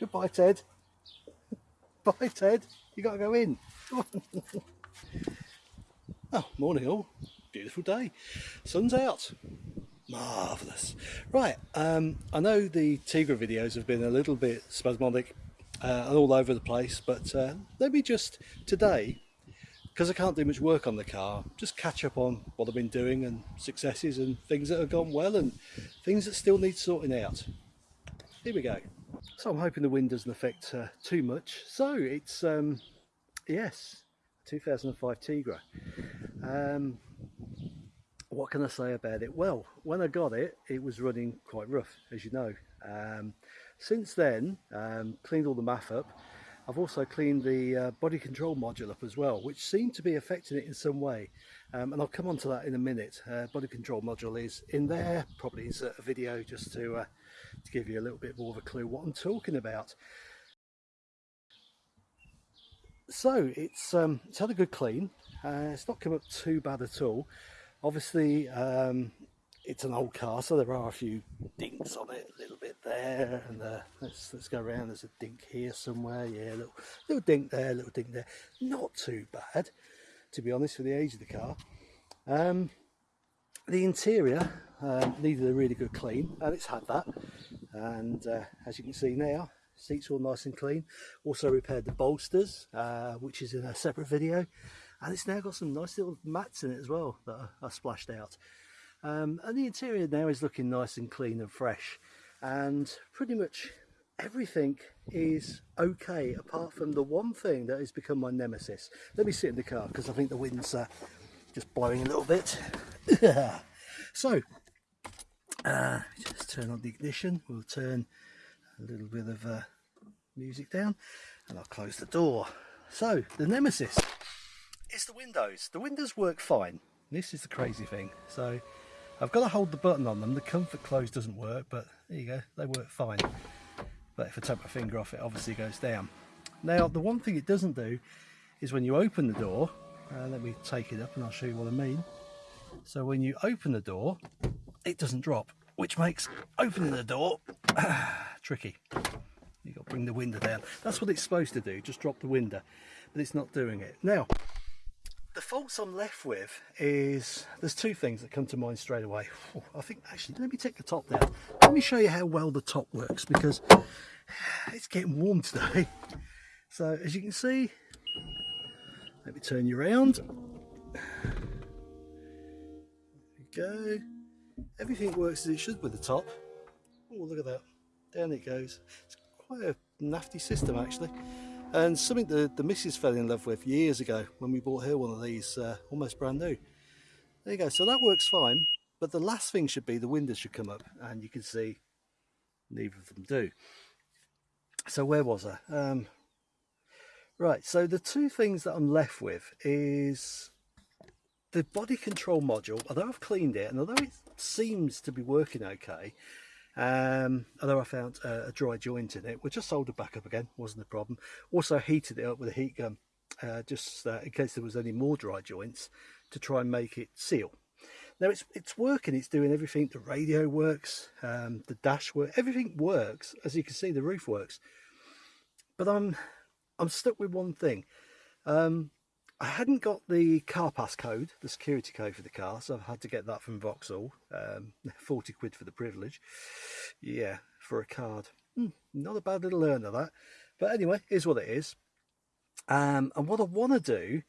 Goodbye, Ted. Bye, Ted. You got to go in. oh, morning all. Beautiful day. Sun's out. Marvellous. Right, um, I know the Tigra videos have been a little bit spasmodic uh, and all over the place, but uh, let me just today, because I can't do much work on the car, just catch up on what I've been doing and successes and things that have gone well and things that still need sorting out. Here we go. So I'm hoping the wind doesn't affect uh, too much. So it's, um, yes, 2005 Tigra. Um, what can I say about it? Well, when I got it, it was running quite rough, as you know. Um, since then, um, cleaned all the math up. I've also cleaned the uh, body control module up as well, which seemed to be affecting it in some way. Um, and I'll come on to that in a minute. Uh, body control module is in there, probably is a video just to uh, to give you a little bit more of a clue what I'm talking about. So it's um, it's had a good clean. Uh, it's not come up too bad at all. Obviously, um, it's an old car, so there are a few dinks on it, a little bit there, and uh, let's let's go around. There's a dink here somewhere, yeah, little little dink there, little dink there. Not too bad, to be honest, for the age of the car. Um, the interior um, needed a really good clean and it's had that. And uh, as you can see now seats all nice and clean. Also repaired the bolsters uh, which is in a separate video. And it's now got some nice little mats in it as well that are, splashed out. Um, and the interior now is looking nice and clean and fresh. And pretty much everything is okay apart from the one thing that has become my nemesis. Let me sit in the car because I think the wind's uh, just blowing a little bit. So uh, just turn on the ignition. We'll turn a little bit of uh, music down and I'll close the door. So the nemesis. Is the windows. The windows work fine. This is the crazy thing. So I've got to hold the button on them. The comfort close doesn't work but there you go. They work fine. But if I take my finger off it obviously goes down. Now the one thing it doesn't do is when you open the door uh, let me take it up and I'll show you what I mean. So when you open the door it doesn't drop which makes opening the door tricky. You've got to bring the window down. That's what it's supposed to do just drop the window but it's not doing it. Now the faults I'm left with is there's two things that come to mind straight away. I think actually let me take the top down. Let me show you how well the top works because it's getting warm today. So as you can see let me turn you around. There we go. Everything works as it should with the top. Oh, look at that. Down it goes. It's quite a nafty system, actually. And something the, the missus fell in love with years ago when we bought her one of these, uh, almost brand new. There you go. So that works fine. But the last thing should be the windows should come up. And you can see neither of them do. So where was I? Um, right, so the two things that I'm left with is the body control module, although I've cleaned it and although it seems to be working okay, um, although I found a, a dry joint in it, we just soldered back up again, wasn't a problem. Also heated it up with a heat gun, uh, just uh, in case there was any more dry joints to try and make it seal. Now it's it's working, it's doing everything, the radio works, um, the dash works, everything works, as you can see the roof works. But I'm I'm stuck with one thing. Um, I hadn't got the car pass code, the security code for the car, so I've had to get that from Vauxhall. Um, 40 quid for the privilege. Yeah, for a card. Hmm, not a bad little earner that. But anyway, is what it is. Um, and what I want to do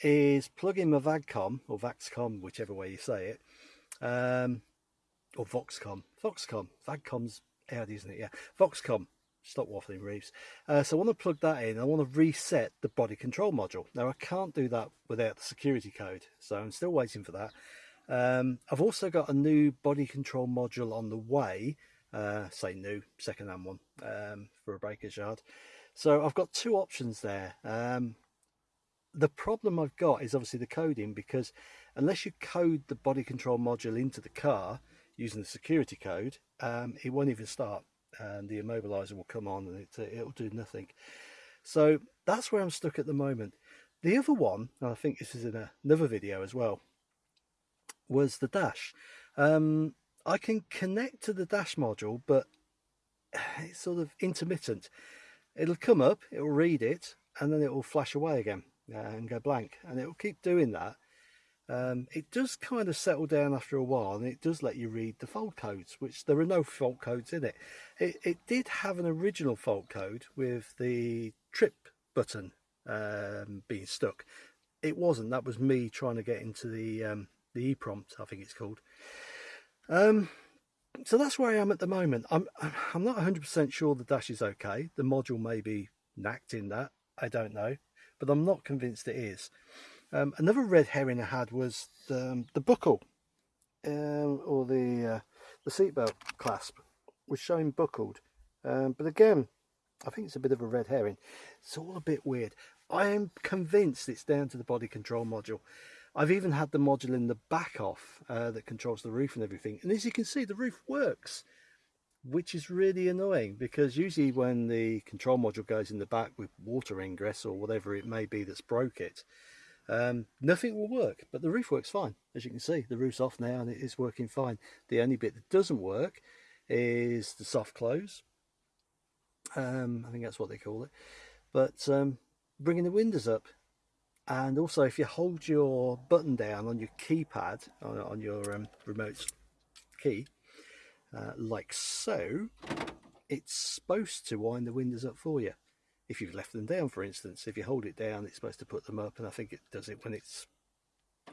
is plug in my VAGCOM, or VAXCOM, whichever way you say it, um, or VOXCOM. VOXCOM. VAGCOM's Audi, isn't it? Yeah. VOXCOM stop waffling Reeves. Uh, so I want to plug that in. I want to reset the body control module. Now I can't do that without the security code, so I'm still waiting for that. Um, I've also got a new body control module on the way, uh, say new, second-hand one um, for a breaker's yard. So I've got two options there. Um, the problem I've got is obviously the coding because unless you code the body control module into the car using the security code, um, it won't even start and the immobilizer will come on and it, it'll do nothing. So that's where I'm stuck at the moment. The other one, and I think this is in another video as well, was the dash. Um, I can connect to the dash module, but it's sort of intermittent. It'll come up, it'll read it, and then it will flash away again uh, and go blank. And it will keep doing that. Um, it does kind of settle down after a while and it does let you read the fault codes, which there are no fault codes in it. It, it did have an original fault code with the trip button um, being stuck. It wasn't, that was me trying to get into the, um, the prompt, I think it's called. Um, so that's where I am at the moment. I'm I'm not 100% sure the dash is okay. The module may be knacked in that. I don't know, but I'm not convinced it is. Um, another red herring I had was the, um, the buckle um, or the uh, the seatbelt clasp was showing buckled. Um, but again, I think it's a bit of a red herring. It's all a bit weird. I am convinced it's down to the body control module. I've even had the module in the back off uh, that controls the roof and everything. And as you can see, the roof works, which is really annoying because usually when the control module goes in the back with water ingress or whatever it may be that's broke it, um, nothing will work. But the roof works fine. As you can see, the roof's off now and it is working fine. The only bit that doesn't work is the soft close. Um, I think that's what they call it. But um, bringing the windows up and also if you hold your button down on your keypad on, on your um, remote key uh, like so it's supposed to wind the windows up for you if you've left them down for instance. If you hold it down it's supposed to put them up and I think it does it when it's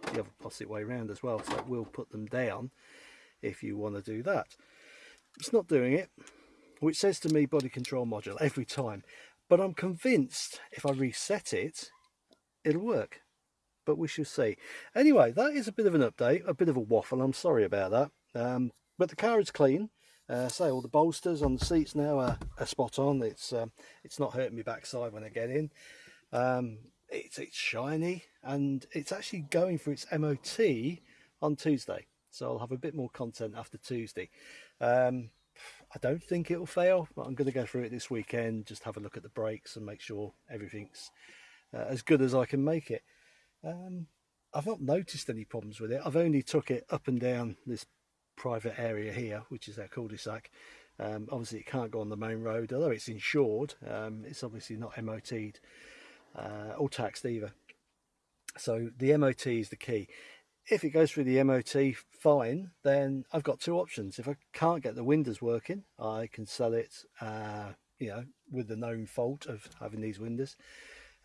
the other opposite way around as well. So it will put them down if you want to do that. It's not doing it which says to me body control module every time. But I'm convinced if I reset it it'll work. But we shall see. Anyway that is a bit of an update a bit of a waffle. I'm sorry about that. Um, but the car is clean uh, say all the bolsters on the seats now are, are spot on it's um, it's not hurting me backside when i get in um, it's it's shiny and it's actually going for its mot on tuesday so i'll have a bit more content after tuesday um, I don't think it'll fail, but I'm going to go through it this weekend, just have a look at the brakes and make sure everything's uh, as good as I can make it. Um, I've not noticed any problems with it. I've only took it up and down this private area here, which is our cul-de-sac. Um, obviously, it can't go on the main road, although it's insured. Um, it's obviously not MOT'd uh, or taxed either. So the MOT is the key. If it goes through the MOT, fine, then I've got two options. If I can't get the windows working, I can sell it, uh, you know, with the known fault of having these windows.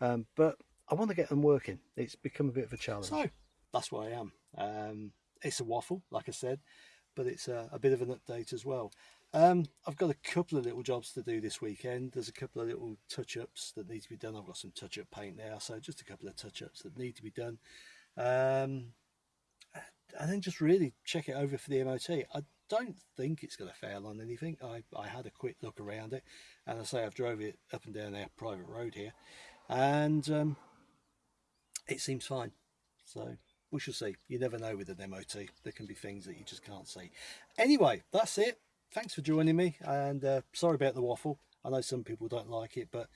Um, but I want to get them working. It's become a bit of a challenge. So that's where I am. Um, it's a waffle, like I said, but it's a, a bit of an update as well. Um, I've got a couple of little jobs to do this weekend. There's a couple of little touch-ups that need to be done. I've got some touch-up paint now, so just a couple of touch-ups that need to be done. Um, and then just really check it over for the MOT. I don't think it's going to fail on anything. I, I had a quick look around it, and I say I've drove it up and down our private road here, and um, it seems fine. So we shall see. You never know with an MOT. There can be things that you just can't see. Anyway, that's it. Thanks for joining me, and uh, sorry about the waffle. I know some people don't like it, but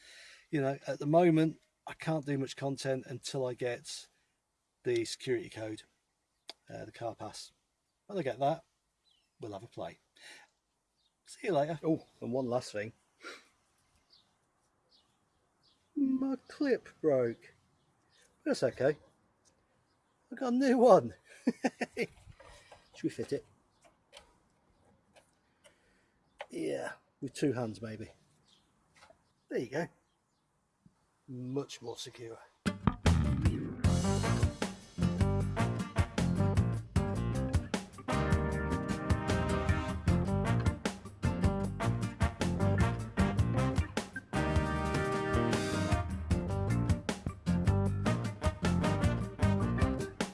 you know, at the moment, I can't do much content until I get the security code, uh, the car pass. When I get that, we'll have a play. See you later. Oh, and one last thing my clip broke. That's okay. I got a new one. Should we fit it? Yeah, with two hands maybe. There you go. Much more secure.